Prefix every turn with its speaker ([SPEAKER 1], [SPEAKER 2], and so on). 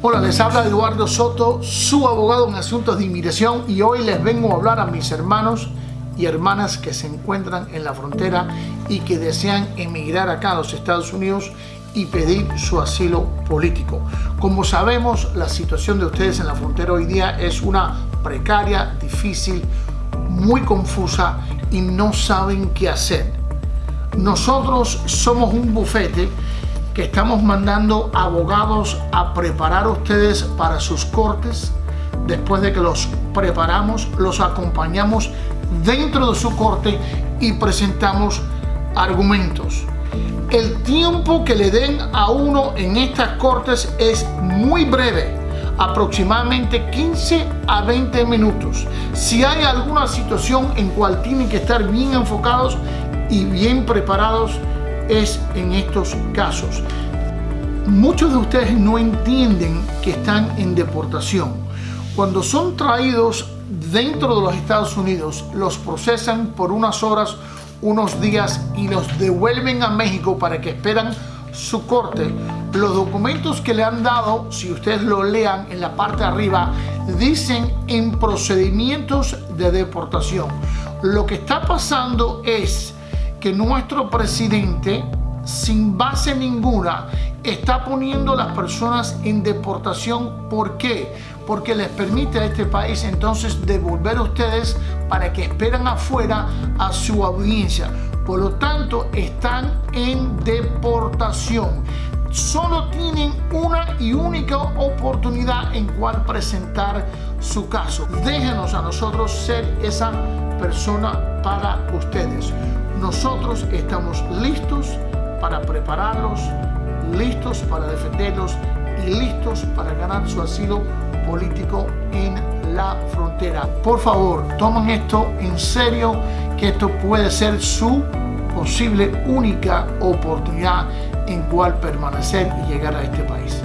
[SPEAKER 1] Hola, les habla Eduardo Soto, su abogado en asuntos de inmigración y hoy les vengo a hablar a mis hermanos y hermanas que se encuentran en la frontera y que desean emigrar acá a los Estados Unidos y pedir su asilo político. Como sabemos, la situación de ustedes en la frontera hoy día es una precaria, difícil, muy confusa y no saben qué hacer. Nosotros somos un bufete estamos mandando abogados a preparar a ustedes para sus cortes. Después de que los preparamos, los acompañamos dentro de su corte y presentamos argumentos. El tiempo que le den a uno en estas cortes es muy breve, aproximadamente 15 a 20 minutos. Si hay alguna situación en cual tienen que estar bien enfocados y bien preparados, es en estos casos. Muchos de ustedes no entienden que están en deportación. Cuando son traídos dentro de los Estados Unidos, los procesan por unas horas, unos días y los devuelven a México para que esperan su corte. Los documentos que le han dado, si ustedes lo lean en la parte arriba, dicen en procedimientos de deportación. Lo que está pasando es que nuestro presidente, sin base ninguna, está poniendo a las personas en deportación. ¿Por qué? Porque les permite a este país entonces devolver a ustedes para que esperan afuera a su audiencia. Por lo tanto, están en deportación. Solo tienen una y única oportunidad en cual presentar su caso. Déjenos a nosotros ser esa persona para ustedes. Nosotros estamos listos para prepararlos, listos para defenderlos y listos para ganar su asilo político en la frontera. Por favor, tomen esto en serio, que esto puede ser su posible única oportunidad en cual permanecer y llegar a este país.